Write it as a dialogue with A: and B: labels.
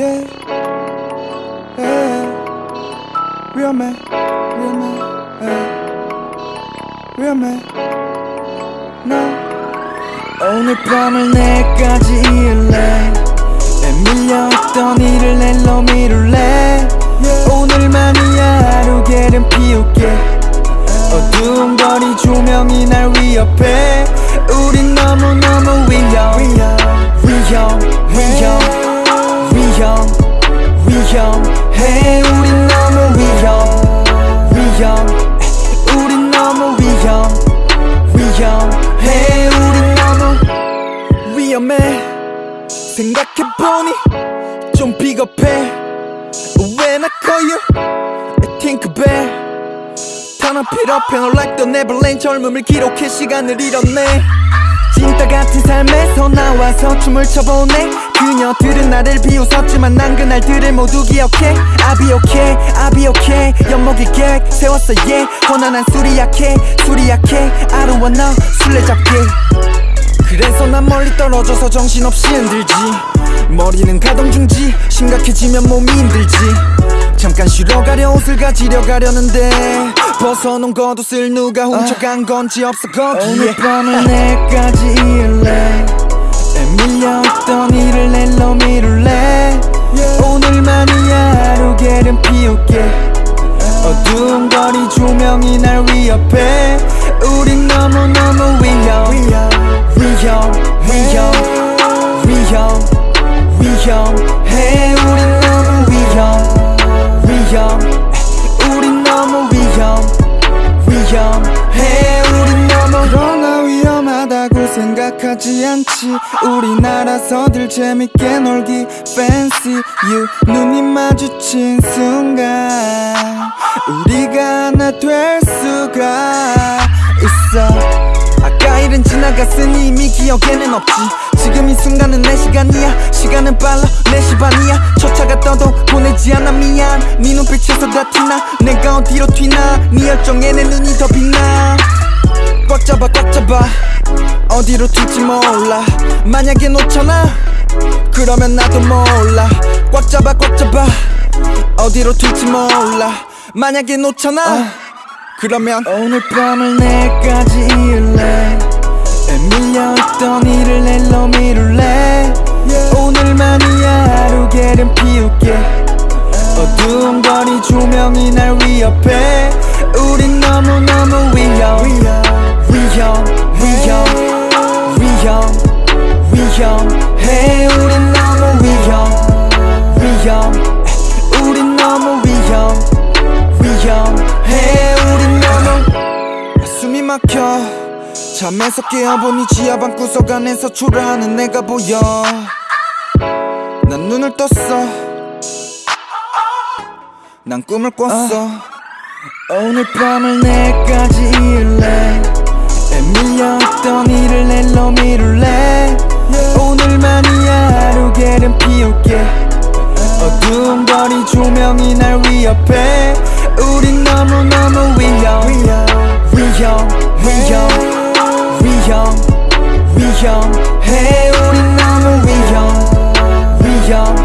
A: yeah, yeah. Real man, real man, yeah. Real man, no. 오늘 밤을 내까지 이을래. 밀려있던 일을 낼로 미룰래. 오늘만이야 하루 게름 피울게. 어두운 거리 조명이 날 위협해 생각해보니 좀 비겁해 When I call you I think back it up and like the Neverland 젊음을 기록해 시간을 잃었네 진짜 같은 삶에서 나와서 춤을 춰보네 그녀들은 나를 비웃었지만 난 그날들을 모두 기억해 I'll be okay, I'll be okay 엿먹일 계획 세웠어 yeah 원한한 술이 약해 술이 약해 I don't wanna 술래잡기 그래서 난 멀리 떨어져서 정신없이 흔들지. 머리는 가동 중지 심각해지면 몸이 힘들지. 잠깐 쉬러 가려 옷을 가지려 가려는데 벗어놓은 겉옷을 누가 훔쳐간 건지 없어 거기에. 오늘 밤을 내까지 이을래 밀려있던 일을 낼로 미룰래 오늘만이야 하루 게름 피울게. 어두운 거리 조명이 날 위협해 우린 너무너무 위험. 위험 위험 위험 위험해 우린 너무 위험. 위험 우린 너무 위험. 위험해 우린 너무 그러나 위험하다고 생각하지 않지. 우린 알아서들 재밌게 놀기 fancy. you 눈이 마주친 순간 우리가 하나 될 수가 일은 지나갔으니 이미 기억에는 없지. 지금 이 순간은 내 시간이야. 시간은 빨라. 4시 반이야. 첫 차가 떠도 보내지 않아. 미안. 네 눈빛에서 다 티나. 내가 어디로 튀나. 네 열정에 내 눈이 더 빛나. 꽉 잡아 꽉 잡아. 어디로 튈지 몰라. 만약에 놓쳐나 그러면 나도 몰라. 꽉 잡아 꽉 잡아. 어디로 튈지 몰라. 만약에 놓쳐나 그러면 오늘 밤을 내까지 이을래 밀려있던 일을 낼로 미룰래? 오늘만이야 하루 게름 피울게. 어두운 거리 조명이 날 위협해. 우린 너무너무 위험 위험 위험 위험 잠에서 깨어보니 지하 방 구석 안에서 초라하는 내가 보여. 난 눈을 떴어. 난 꿈을 꿨어. 오늘 밤을 내까지 이을래 밀려있던 일을 낼로 미룰래. 오늘만이야 하루 게름 피울게. 어두운 거리 조명이 날 위협해. 우린 너무너무 위험. 위험. 위험. 위험 위험 위험해. 우린 너무 위험 위험.